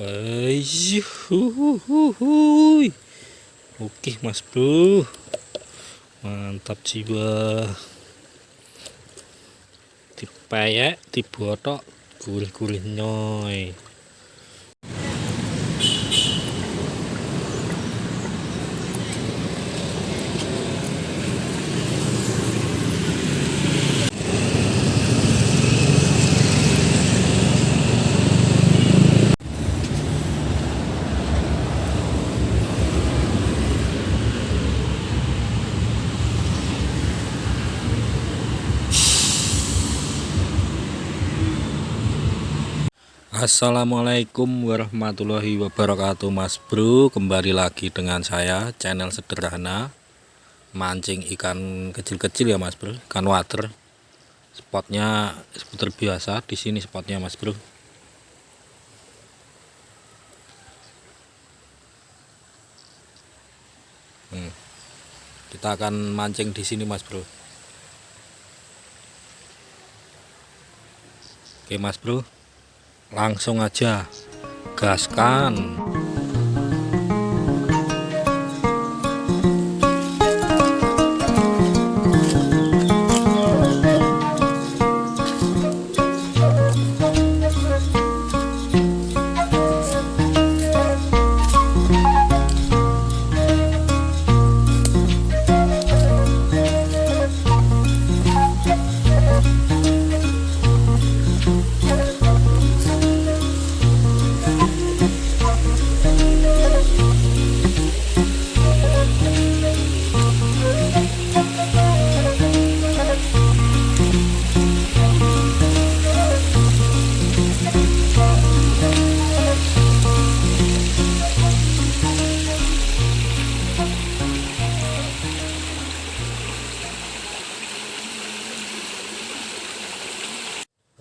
guys oke mas bro mantap jiwa dipayek dibotok gurih-gurih nyoy Assalamualaikum warahmatullahi wabarakatuh Mas Bro. Kembali lagi dengan saya channel sederhana Mancing ikan kecil-kecil ya Mas Bro. Ikan water. Spotnya seperti biasa di sini spotnya Mas Bro. Hmm. Kita akan mancing di sini Mas Bro. Oke Mas Bro langsung aja gaskan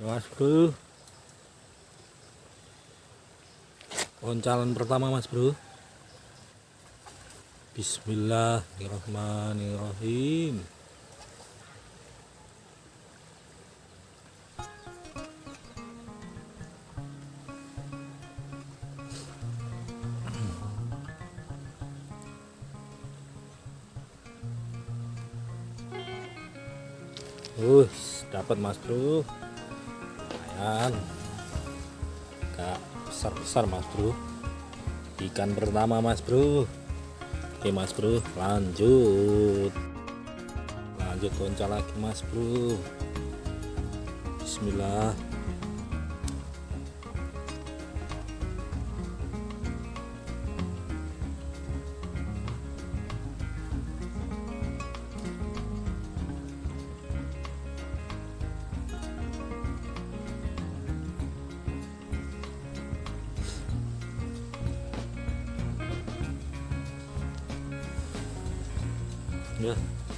mas bro. Oncalan pertama mas bro. Bismillahirrahmanirrahim. Uh, dapat mas bro lumayan gak besar-besar mas bro. Ikan pertama mas bro. Oke mas bro lanjut. Lanjut konca lagi mas bro. Bismillah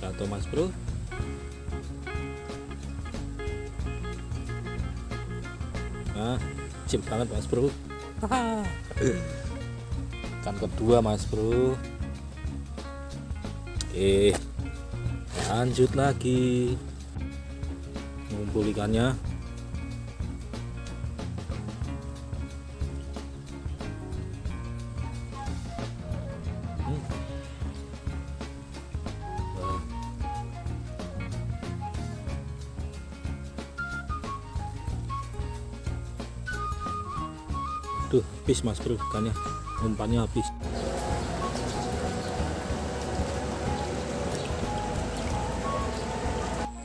satu mas bro. Nah cip banget mas bro. Kan kedua mas bro. Oke lanjut lagi. Ngumpul ikannya Duh, habis mas bro. Ikannya umpannya habis.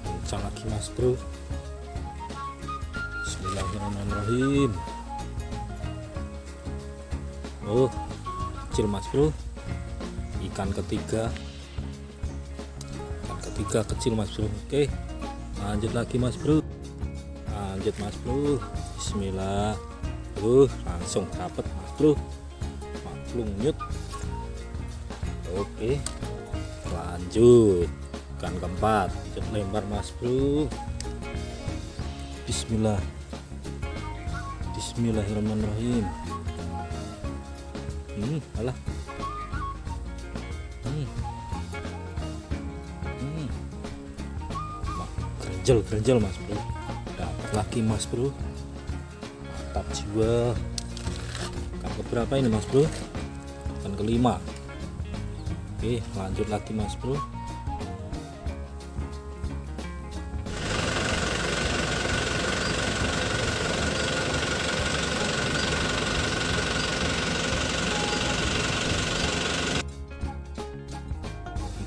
Kencang lagi mas bro. Bismillahirrahmanirrahim. Oh kecil mas bro. Ikan ketiga. Ikan ketiga kecil mas bro. Oke lanjut lagi mas bro. Lanjut mas bro. Bismillah uh langsung dapat mas bro. Maklum nyut. Oke. Lanjut. Ikan keempat. Lanjut lempar mas bro. Bismillah. Bismillahirrahmanirrahim. Hmm alah. Hmm. Hmm. Gerjel gerjel mas bro. Dapat lagi mas bro mantap jiwa. Ikan keberapa ini mas bro? Ikan kelima. Oke lanjut lagi mas bro.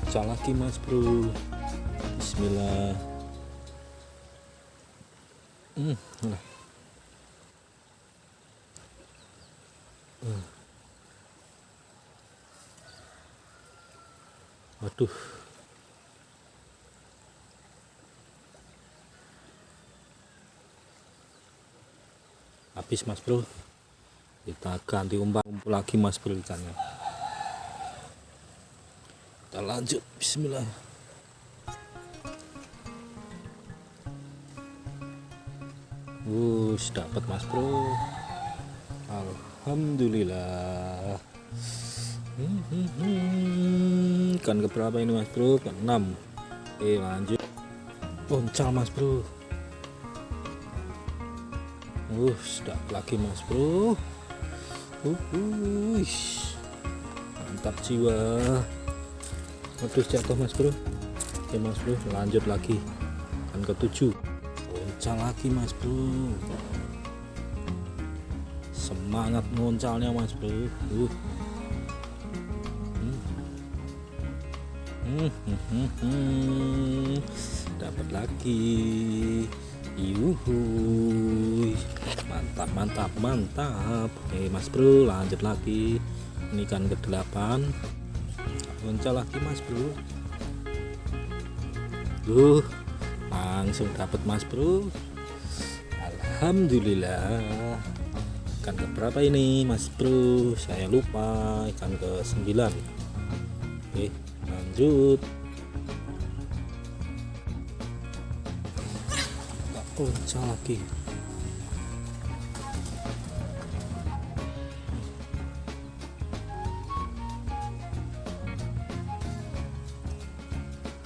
Pecah lagi mas bro. Bismillah. Hmm, nah. Hmm. waduh. Habis mas bro. Kita ganti umpan lagi mas bro ikannya. Kita lanjut bismillah. Wush dapat mas bro Alhamdulillah. Hmm, hmm, hmm. Ikan keberapa ini mas bro? Ke 6 Oke lanjut. Poncal mas bro. Wush dapat lagi mas bro. Wush Mantap jiwa. Waduh jatuh mas bro. Oke mas bro lanjut lagi. Kan ketujuh. Muncul lagi mas bro Semangat muncalnya mas bro. Uh. hmm. Hmm, hmm, hmm. Dapat lagi. Yuhuy. Mantap mantap mantap. Oke mas bro lanjut lagi. Ini kan ke 8 muncul lagi mas bro. Uh langsung dapat mas bro. Alhamdulillah ikan ke berapa ini mas bro? Saya lupa ikan ke 9 oke lanjut. Muncul lagi.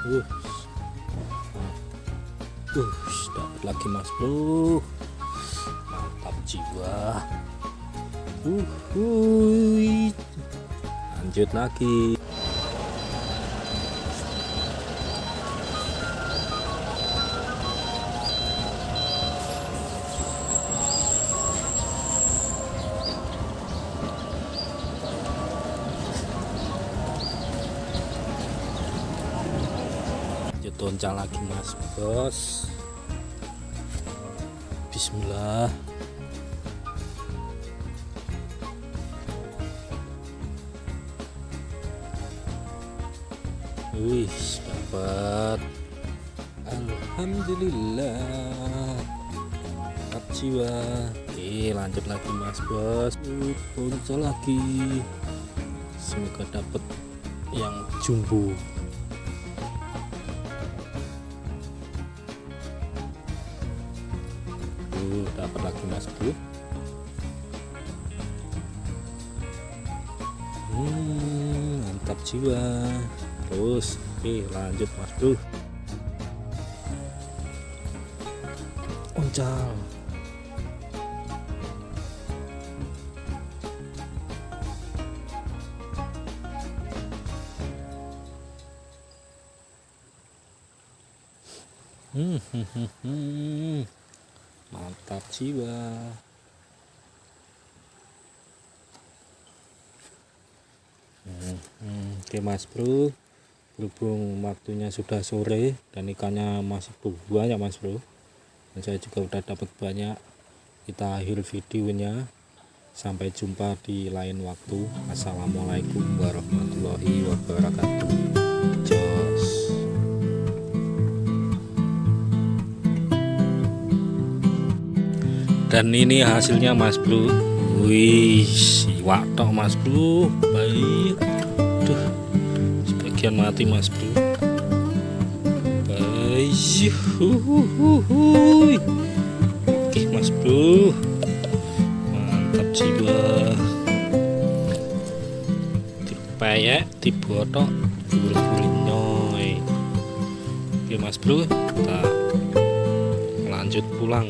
Uh uh dapat lagi mas bro mantap jiwa uh, uh lanjut lagi toncal lagi mas bos. Bismillah wih dapat. Alhamdulillah. Dapat jiwa. Oke lanjut lagi mas bos. Toncal lagi. Semoga dapat yang jumbo. Dapat lagi mas bro hmm, mantap jiwa terus oke lanjut mas bro. Oncal hmm, hmm, hmm. Mantap jiwa. Hmm, hmm. oke mas bro berhubung waktunya sudah sore dan ikannya masih banyak mas bro. Dan saya juga udah dapat banyak. Kita akhir videonya. Sampai jumpa di lain waktu. Assalamualaikum warahmatullahi wabarakatuh. Dan ini hasilnya mas bro. Wih siwak tok mas bro. Baik sebagian mati mas bro. Baik oke mas bro. Mantap jiwa. Dipayek dibotok bulir-bulir nyoy oke mas bro. Kita lanjut pulang